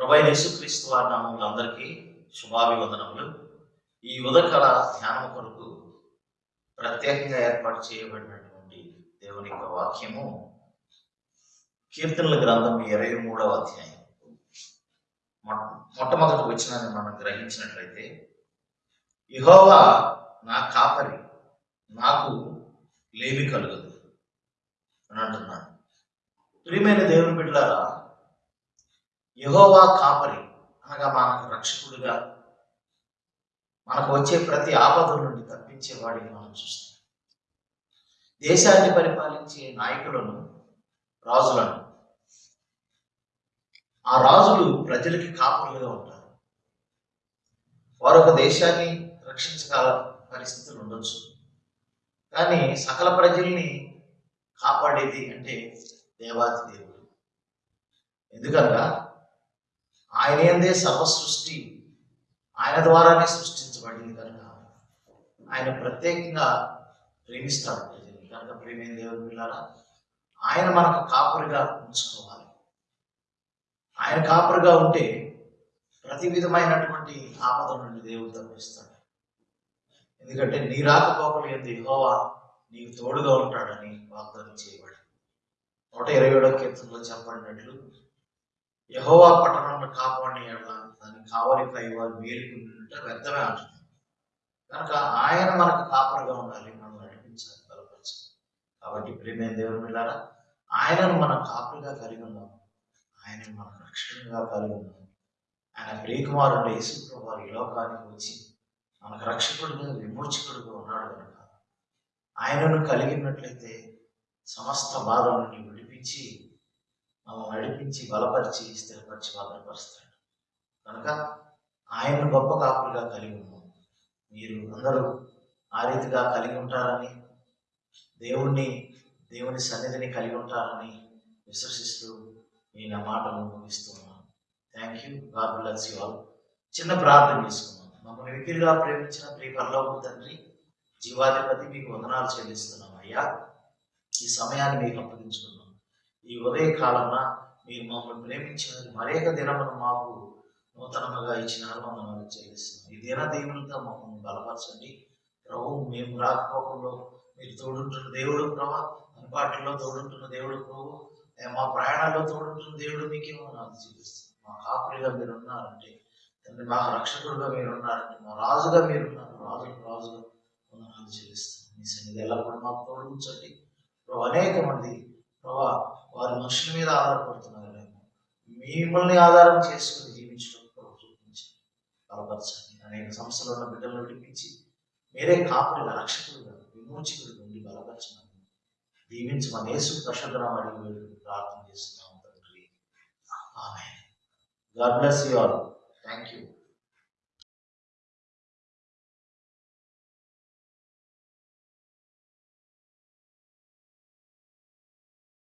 ప్రభు యేసుక్రీస్తు వారి నామంలో అందరికీ శుభాభివందనములు. ఈ ఉదకల ధ్యానం కొరకు ప్రత్యేకంగా ఏర్పాటు చేయబడినటువంటి దేవుని యొక్క వాక్యము కీర్తనల గ్రంథం ఇరవై మూడవ అధ్యాయం. మొ- మొట్టమొదటి వచ్చినాన్ని మనం గ్రహించినట్లయితే ఇహోవా నా కాపరి నాకు లేమి కలుగదు అని అంటున్నాడు. ప్రియమైన దేవుని బిడ్డలారా యహోవా కాపరి. అనగా మనకు రక్షకుడిగా మనకు వచ్చే ప్రతి ఆపద నుండి తప్పించేవాడిని మనం చూస్తాం. దేశాన్ని పరిపాలించే నాయకులను రాజులను ఆ రాజులు ప్రజలకి కాపరులుగా ఉంటారు. వారు ఒక దేశాన్ని రక్షించగల పరిస్థితులు ఉండొచ్చు. కానీ సకల ప్రజల్ని కాపాడేది అంటే దేవాది దేవుడు. ఎందుకనగా ఆయన ఏందే సర్వ సృష్టి ఆయన ద్వారానే సృష్టించబడింది కనుక ఆయన ప్రత్యేకంగా ప్రేమిస్తాడు ప్రజల్ని కనుక ప్రేమైన దేవుడు పిల్లారా. ఆయన మనకు కాపురిగా ఉంచుకోవాలి. ఆయన కాపురిగా ఉంటే ప్రతి విధమైనటువంటి ఆపద నుండి దేవుడు తప్పిస్తాడు. ఎందుకంటే నీ రాకపోకలు ఏంది? యెహోవా నీకు తోడుగా ఉంటాడని వాగ్దానం చేయబడి నూట ఇరవై ఏడో కీర్తనలో చెప్పబడినట్లు యహోవా పట్టణంలో కాపాడి దానికి దాన్ని వారు కైవారు మేలుకుంటుంటే వ్యర్థమే అంటున్నారు. కనుక ఆయన మనకు కాపరగా ఉండాలి మనం నడిపించాలి బలపరచాలి. కాబట్టి ప్రేమే దేవుని పిల్లారా ఆయనను మనం కాపులుగా కలిగి ఉన్నాం. ఆయనను మనకు రక్షణగా కలిగి ఉన్నాం. ఆయన ప్రియకుమారుడు యేసుప్రభు వారి లోకానికి వచ్చి మనకు రక్షకుడుగా విమోచకుడుగా ఉన్నాడు కనుక ఆయనను కలిగినట్లయితే సమస్త బాధల నుండి విడిపించి ఆమె నడిపించి బలపరిచి స్థిరపరిచి భద్రపరుస్తాడు కనుక ఆయనను గొప్ప కాపులుగా కలిగి ఉన్నాం మీరు అందరూ ఆ రీతిగా కలిగి ఉంటారని దేవుణ్ణి దేవుని సన్నిధిని కలిగి ఉంటారని విశ్వసిస్తూ నేను ఆ మాటలు ముగిస్తున్నాను thank you God bless you all చిన్న ప్రార్థన చేసుకున్నాను మమ్మల్ని వికిరిగా ప్రేమించిన ప్రియ పరలోక తండ్రి జీవాధిపతి మీకు వందనాలు చెల్లిస్తున్నాం అయ్యా. ఈ సమయాన్ని మీకు అప్పగించుకున్నాం ఈ ఉదయ కాలమున మీరు మమ్మల్ని ప్రేమించినందుకు మరేక దినమును మాకు నూతనముగా ఇచ్చిన మమ్మల్ని చెల్లిస్తున్నాం ఈ దిన దేవునితో మమ్మల్ని బలపరచండి. ప్రభు మేము రాకపోకుండా మీరు తోడుంటున్న దేవుడు ప్రభా అందుబాటులో తోడుంటున్న దేవుడు ప్రభు మా ప్రయాణాల్లో తోడుంటున్న దేవుడు మీకేమో నాకు చూపిస్తుంది మా కాపురిగా మీరు ఉన్నారంటే తండ్రి మా రక్షకుడుగా మీరు ఉన్నారంటే మా రాజుగా మీరు ఉన్నారు. రాజు రాజుగా వందనాలు చెల్లిస్తాం మీ సన్నిధి ఎల్లప్పుడూ మాకు తోడుంచండి. ప్రభు అనేక మంది ప్రభా వారి మనుషుల మీద ఆధారపడుతున్నారు. మిమ్మల్ని ఆధారం చేసుకుని జీవించడం చూపించండి బలపరచండి. అనేక సంస్థలు ఉన్న బిడ్డలను విడిపించి మీరే కాపుడిగా రక్షకులుగా విమోచకుడిగా ఉండి బలపరచమని దీవించి మన యేసు ప్రశంతనం అడిగి ప్రార్థన చేస్తున్నాం తండ్రి. ఆమె God bless you all. Thank you